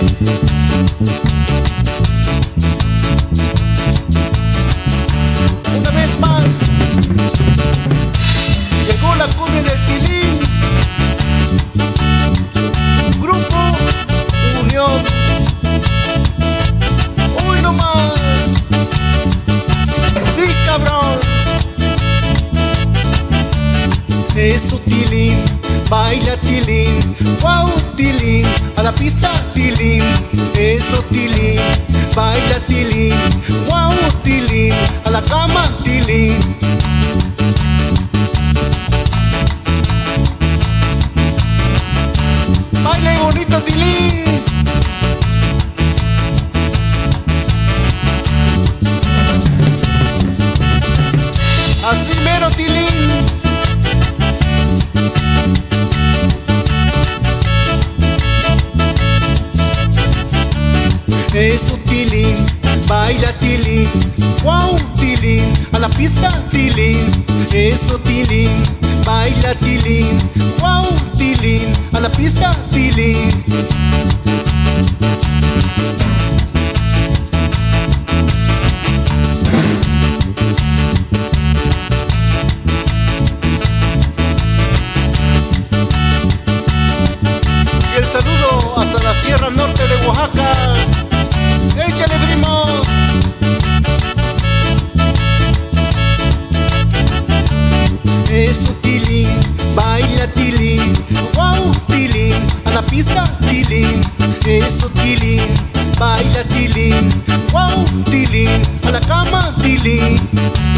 Una vez más, llegó la cumbia del tilín. Grupo Unión. Uy, no más. Sí, cabrón. Eso tilín, baila tilín, wow tilín, a la pista eso tilín, baila tilín, wow tilín, a la cama tilín. Baile bonito tilín. Así mero tilín. Eso tilín, baila tilín, wow tilín, a la pista tilín, eso tilín, baila tilín, wow tilín, a la pista tilín. Sierra Norte de Oaxaca. Baila